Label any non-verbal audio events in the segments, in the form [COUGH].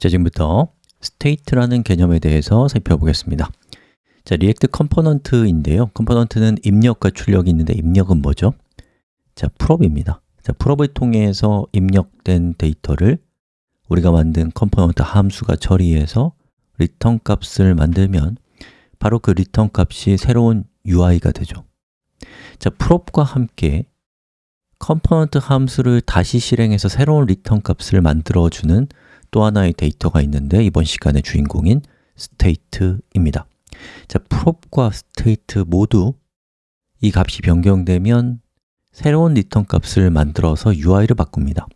자, 지금부터 state라는 개념에 대해서 살펴보겠습니다. 자, 리액트 component인데요. component는 입력과 출력이 있는데 입력은 뭐죠? 자, prop입니다. 자, prop을 통해서 입력된 데이터를 우리가 만든 component 함수가 처리해서 리턴 값을 만들면 바로 그 리턴 값이 새로운 UI가 되죠. 자, prop과 함께 component 함수를 다시 실행해서 새로운 리턴 값을 만들어주는 또 하나의 데이터가 있는데 이번 시간의 주인공인 state입니다. 자, prop과 state 모두 이 값이 변경되면 새로운 리턴 값을 만들어서 UI를 바꿉니다.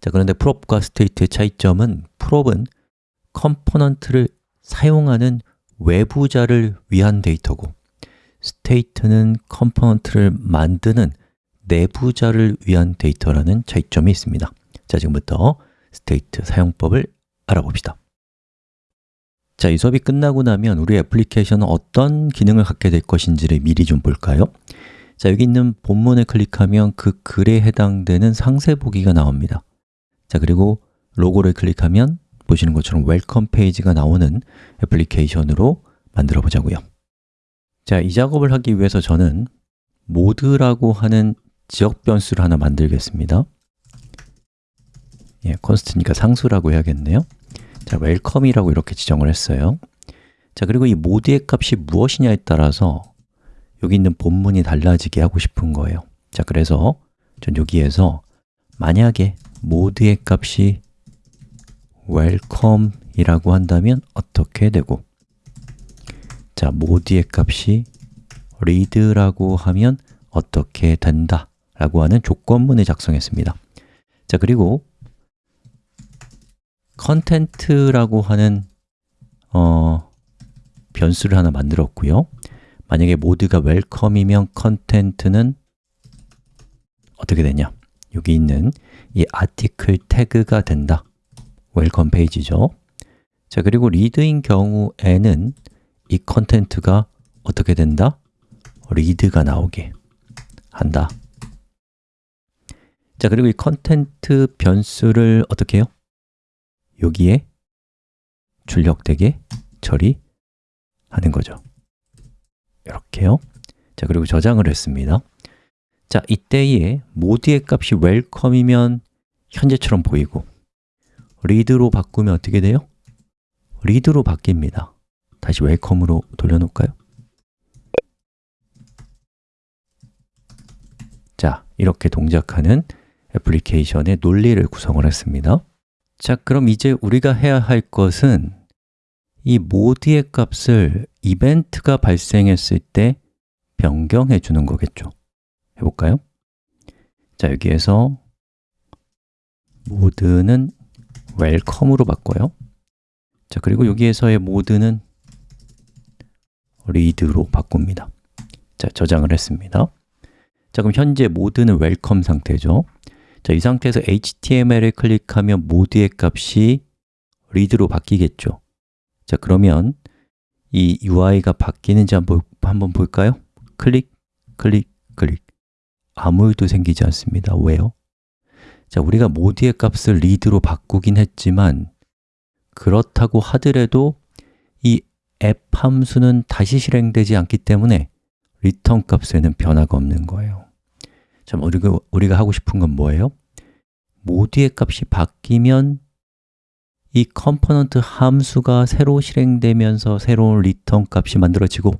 자, 그런데 prop과 state의 차이점은 prop은 component를 사용하는 외부자를 위한 데이터고 state는 component를 만드는 내부자를 위한 데이터라는 차이점이 있습니다. 자, 지금부터 state 사용법을 알아봅시다. 자, 이 수업이 끝나고 나면 우리 애플리케이션은 어떤 기능을 갖게 될 것인지를 미리 좀 볼까요? 자, 여기 있는 본문을 클릭하면 그 글에 해당되는 상세 보기가 나옵니다. 자, 그리고 로고를 클릭하면 보시는 것처럼 welcome 페이지가 나오는 애플리케이션으로 만들어 보자고요. 자, 이 작업을 하기 위해서 저는 모드라고 하는 지역 변수를 하나 만들겠습니다 예, const니까 상수라고 해야겠네요. 자, 웰컴이라고 이렇게 지정을 했어요. 자, 그리고 이 모드의 값이 무엇이냐에 따라서 여기 있는 본문이 달라지게 하고 싶은 거예요. 자, 그래서 전 여기에서 만약에 모드의 값이 welcome이라고 한다면 어떻게 되고? 자, 모드의 값이 read라고 하면 어떻게 된다 라고 하는 조건문을 작성했습니다. 자, 그리고 content라고 하는 어, 변수를 하나 만들었고요. 만약에 모드가 welcome이면 content는 어떻게 되냐? 여기 있는 이 article 태그가 된다. welcome 페이지죠. 자 그리고 read인 경우에는 이 content가 어떻게 된다? read가 나오게 한다. 자 그리고 이 content 변수를 어떻게 해요? 여기에 출력되게 처리하는 거죠. 이렇게요. 자 그리고 저장을 했습니다. 자 이때에 모드의 값이 welcome이면 현재처럼 보이고 리드로 바꾸면 어떻게 돼요? 리드로 바뀝니다. 다시 웰컴으로 돌려놓을까요? 자, 이렇게 동작하는 애플리케이션의 논리를 구성을 했습니다 자, 그럼 이제 우리가 해야 할 것은 이 모드의 값을 이벤트가 발생했을 때 변경해 주는 거겠죠. 해볼까요? 자, 여기에서 모드는 welcome으로 바꿔요. 자, 그리고 여기에서의 모드는 read로 바꿉니다. 자, 저장을 했습니다. 자, 그럼 현재 모드는 welcome 상태죠 자, 이 상태에서 HTML을 클릭하면 모드의 값이 read로 바뀌겠죠 자, 그러면 이 UI가 바뀌는지 한번, 한번 볼까요? 클릭, 클릭, 클릭 아무 일도 생기지 않습니다 왜요? 자, 우리가 모드의 값을 read로 바꾸긴 했지만 그렇다고 하더라도 이 앱 함수는 다시 실행되지 않기 때문에 리턴 값에는 변화가 없는 거예요 참 우리가, 우리가 하고 싶은 건 뭐예요? 모드의 값이 바뀌면 이 component 함수가 새로 실행되면서 새로운 리턴 값이 만들어지고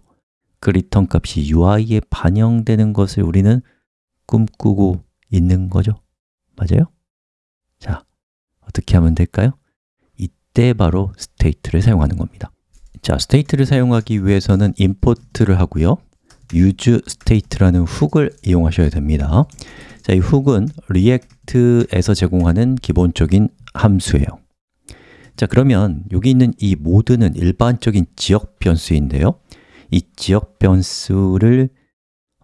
그 리턴 값이 UI에 반영되는 것을 우리는 꿈꾸고 있는 거죠 맞아요? 자, 어떻게 하면 될까요? 이때 바로 state를 사용하는 겁니다 자, state를 사용하기 위해서는 import를 하고요 useState라는 hook을 이용하셔야 됩니다. 자, 이 hook은 React에서 제공하는 기본적인 함수예요. 자, 그러면 여기 있는 이 모드는 일반적인 지역 변수인데요. 이 지역 변수를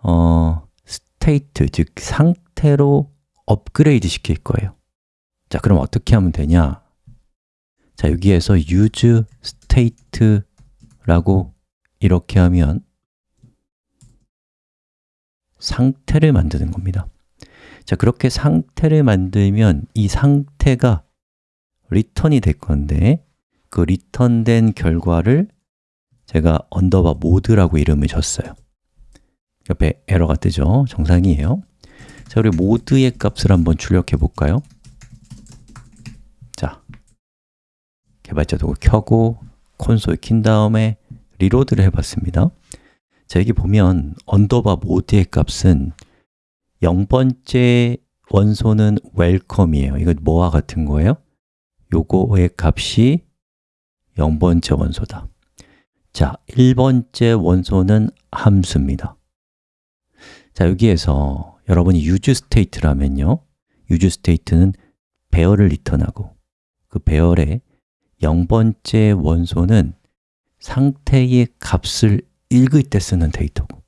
어, state, 즉 상태로 업그레이드 시킬 거예요. 자, 그럼 어떻게 하면 되냐? 자, 여기에서 use state라고 이렇게 하면 상태를 만드는 겁니다 자, 그렇게 상태를 만들면 이 상태가 리턴이 될 건데 그 리턴된 결과를 제가 underbar 모드라고 이름을 줬어요 옆에 에러가 뜨죠? 정상이에요 자, 우리 모드의 값을 한번 출력해 볼까요? 자, 개발자 도구 켜고 콘솔 킨 다음에 reload를 해봤습니다 자, 여기 보면 underbar 모드의 값은 0번째 원소는 welcome이에요. 이거 뭐와 같은 거예요? 요거의 값이 0번째 원소다. 자, 1번째 원소는 함수입니다. 자, 여기에서 여러분이 use state라면요. use state는 배열을 리턴하고 그 배열의 0번째 원소는 상태의 값을 읽을 때 쓰는 데이터고.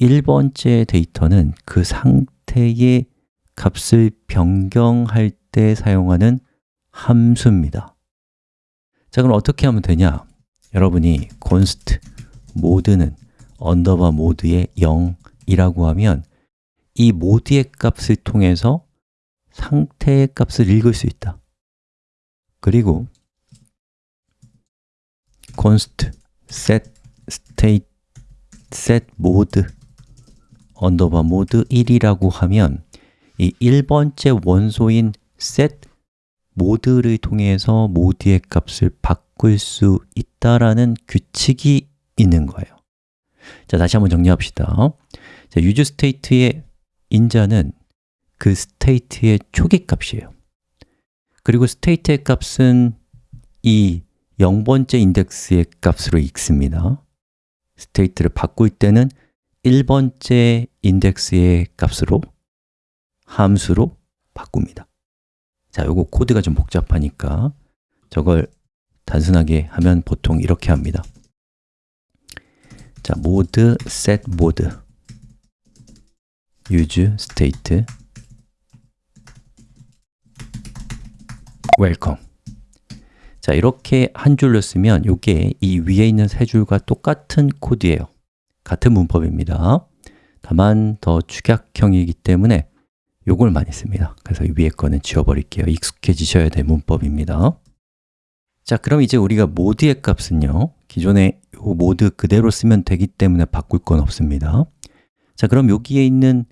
1번째 데이터는 그 상태의 값을 변경할 때 사용하는 함수입니다. 자, 그럼 어떻게 하면 되냐? 여러분이 const 모드는 underbar 모드의 0이라고 하면 이 모드의 값을 통해서 상태의 값을 읽을 수 있다. 그리고 const set state set mode underbar mode 1이라고 하면 이 1번째 원소인 set mode를 통해서 모드의 값을 바꿀 수 있다라는 규칙이 있는 거예요. 자, 다시 한번 정리합시다. 자, use state의 인자는 그 state의 초기 값이에요. 그리고 state의 값은 이 0번째 인덱스의 값으로 읽습니다 state를 바꿀 때는 1번째 인덱스의 값으로 함수로 바꿉니다. 자, 요거 코드가 좀 복잡하니까 저걸 단순하게 하면 보통 이렇게 합니다. 자, mode set mode use state. welcome 자, 이렇게 한 줄로 쓰면 이게 이 위에 있는 세 줄과 똑같은 코드예요. 같은 문법입니다. 다만 더 축약형이기 때문에 요걸 많이 씁니다. 그래서 위에 거는 지워버릴게요. 익숙해지셔야 될 문법입니다. 자, 그럼 이제 우리가 모드의 값은요 기존에 요 모드 그대로 쓰면 되기 때문에 바꿀 건 없습니다. 자, 그럼 여기에 있는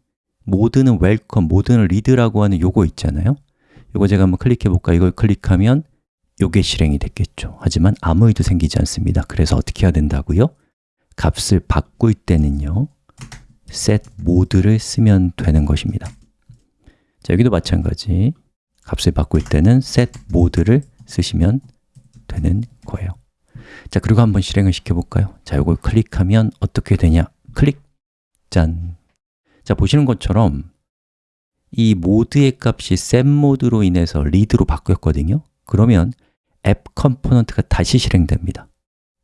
모드는 welcome, 모드는 read라고 하는 요거 있잖아요. 요거 제가 한번 클릭해 볼까? 이걸 클릭하면 요게 실행이 됐겠죠 하지만 아무 일도 생기지 않습니다 그래서 어떻게 해야 된다고요? 값을 바꿀 때는요 set mode를 쓰면 되는 것입니다 자, 여기도 마찬가지 값을 바꿀 때는 set mode를 쓰시면 되는 거예요 자, 그리고 한번 실행을 시켜볼까요? 자, 이걸 클릭하면 어떻게 되냐? 클릭! 짠! 자, 보시는 것처럼 이 모드의 값이 set mode로 인해서 read로 바뀌었거든요 그러면 앱 component가 다시 실행됩니다.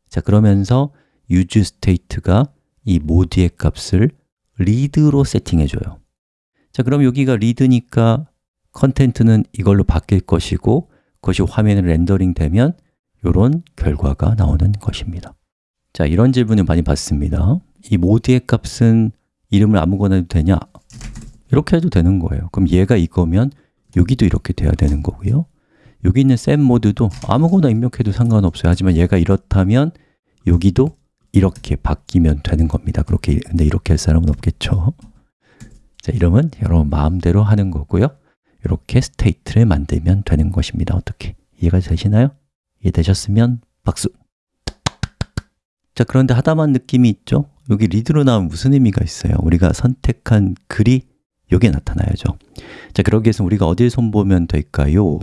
자, 그러면서 use state가 이 모드의 값을 read로 세팅해줘요. 자, 그럼 여기가 read니까 content는 이걸로 바뀔 것이고 그것이 화면에 rendering 되면 이런 결과가 나오는 것입니다. 자, 이런 질문을 많이 받습니다. 이 모드의 값은 이름을 아무거나 해도 되냐? 이렇게 해도 되는 거예요. 그럼 얘가 이거면 여기도 이렇게 돼야 되는 거고요 여기 있는 set mode도 아무거나 입력해도 상관없어요 하지만 얘가 이렇다면 여기도 이렇게 바뀌면 되는 겁니다 그렇게 근데 이렇게 할 사람은 없겠죠 자, 이름은 여러분 마음대로 하는 거고요 이렇게 state를 만들면 되는 것입니다 어떻게? 이해가 되시나요? 이해되셨으면 박수! 자, 그런데 하다만 느낌이 있죠? 여기 read로 나오면 무슨 의미가 있어요? 우리가 선택한 글이 여기에 나타나야죠 자, 그러기 위해서 우리가 어딜 손보면 될까요?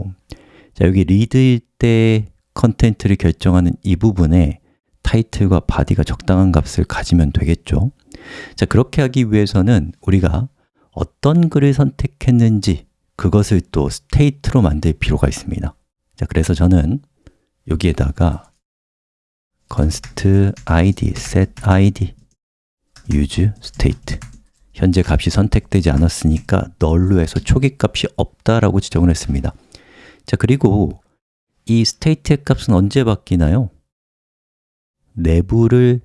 자, 여기 read일 때 content를 결정하는 이 부분에 타이틀과 body가 적당한 값을 가지면 되겠죠. 자, 그렇게 하기 위해서는 우리가 어떤 글을 선택했는지 그것을 또 state로 만들 필요가 있습니다. 자, 그래서 저는 여기에다가 const id, set id, use state. 현재 값이 선택되지 않았으니까 null로 해서 초기 값이 없다라고 지정을 했습니다 자, 그리고 이 state의 값은 언제 바뀌나요? nav를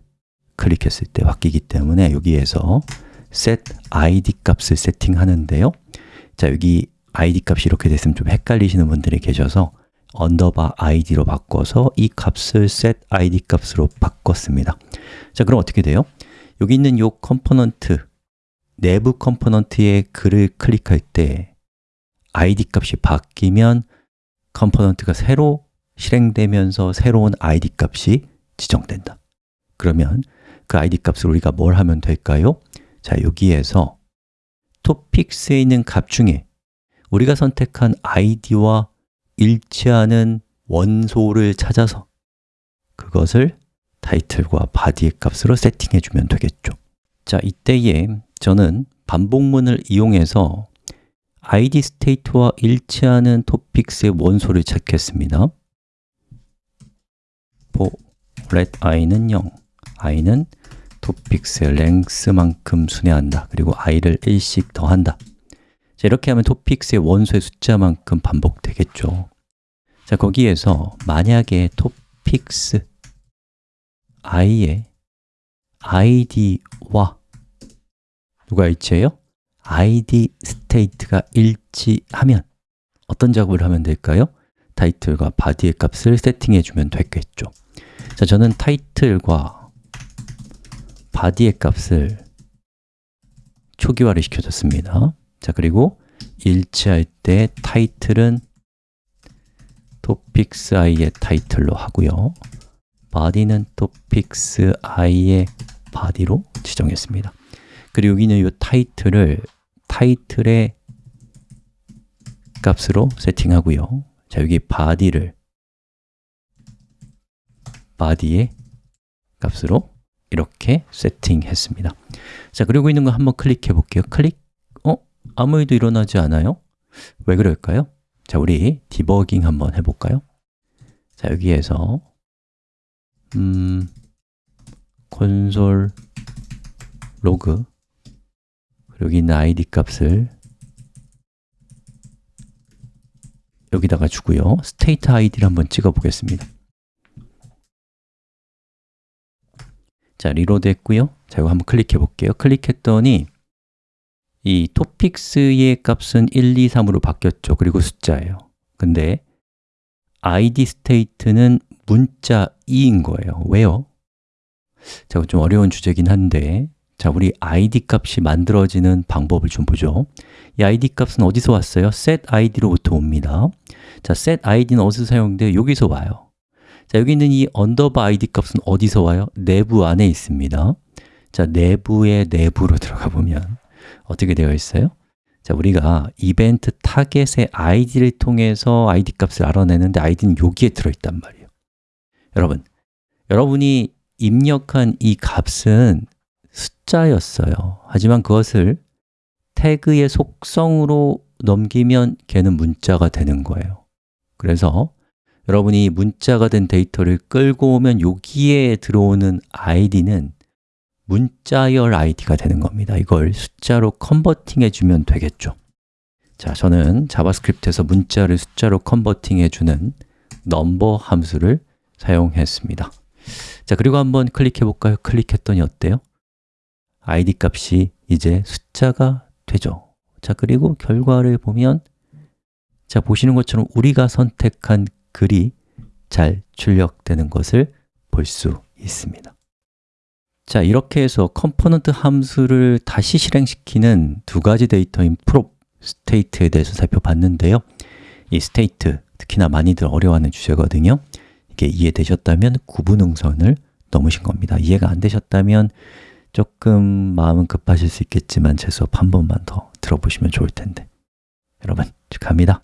클릭했을 때 바뀌기 때문에 여기에서 set id 값을 세팅하는데요 자, 여기 id 값이 이렇게 됐으면 좀 헷갈리시는 분들이 계셔서 underbar id로 바꿔서 이 값을 set id 값으로 바꿨습니다 자, 그럼 어떻게 돼요? 여기 있는 이 component, nav component의 글을 클릭할 때 id 값이 바뀌면 component가 새로 실행되면서 새로운 id 값이 지정된다 그러면 그 id 값을 우리가 뭘 하면 될까요? 자, 여기에서 topics에 있는 값 중에 우리가 선택한 id와 일치하는 원소를 찾아서 그것을 타이틀과 body의 값으로 세팅해 주면 되겠죠 자, 이때에 저는 반복문을 이용해서 id state와 일치하는 topics의 원소를 찾겠습니다. for let i는 0, i는 topics의 length만큼 순회한다. 그리고 i를 1씩 더한다. 자, 이렇게 하면 topics의 원소의 숫자만큼 반복되겠죠. 자, 거기에서 만약에 topics i의 id와 누가 일치해요? Id state가 일치하면 어떤 작업을 하면 될까요? 타이틀과 body의 값을 세팅해 주면 되겠죠. 자, 저는 타이틀과 body의 값을 초기화를 시켜줬습니다. 자, 그리고 일치할 때 타이틀은 topics i의 타이틀로 하고요. body는 topics i의 body로 지정했습니다. 그리고 여기는 이 타이틀을 타이틀의 값으로 세팅하고요 자, 여기 body를 body의 값으로 이렇게 세팅했습니다 자, 그리고 있는 거 한번 클릭해 볼게요 클릭 어? 아무 일도 일어나지 않아요? 왜 그럴까요? 자, 우리 디버깅 한번 해 볼까요? 자, 여기에서 음, console log 여기 있는 id 값을 여기다가 주고요. state id를 한번 찍어 보겠습니다. 자, reload 했고요. 자, 이거 한번 클릭해 볼게요. 클릭했더니 이 topics의 값은 1, 2, 3으로 바뀌었죠. 그리고 숫자예요. 근데 id state는 문자 2인 거예요. 왜요? 자, 좀 어려운 주제긴 한데 자, 우리 id 값이 만들어지는 방법을 좀 보죠 이 id 값은 어디서 왔어요? set id로부터 옵니다 자, set id는 어디서 사용돼요? 여기서 와요 자, 여기 있는 이 underbar id 값은 어디서 와요? nav 안에 있습니다 자, nav의 내부로 [LAUGHS] 들어가 보면 어떻게 되어 있어요? 자, 우리가 이벤트 타겟의 id를 통해서 id 값을 알아내는데 id는 여기에 들어있단 말이에요 여러분, 여러분이 입력한 이 값은 숫자였어요. 하지만 그것을 태그의 속성으로 넘기면 걔는 문자가 되는 거예요. 그래서 여러분이 문자가 된 데이터를 끌고 오면 여기에 들어오는 id는 문자열 id가 되는 겁니다. 이걸 숫자로 converting 해 주면 되겠죠. 자, 저는 자바스크립트에서 문자를 숫자로 converting 해 주는 number 함수를 사용했습니다. 자, 그리고 한번 클릭해 볼까요? 클릭했더니 어때요? Id 값이 이제 숫자가 되죠. 자, 그리고 결과를 보면 자, 보시는 것처럼 우리가 선택한 글이 잘 출력되는 것을 볼 수 있습니다. 자, 이렇게 해서 component 함수를 다시 실행시키는 두 가지 데이터인 prop, state에 대해서 살펴봤는데요. 이 state, 특히나 많이들 어려워하는 주제거든요. 이게 이해되셨다면 9부 능선을 넘으신 겁니다. 이해가 안 되셨다면 조금 마음은 급하실 수 있겠지만 제 수업 한 번만 더 들어보시면 좋을 텐데. 여러분, 축하합니다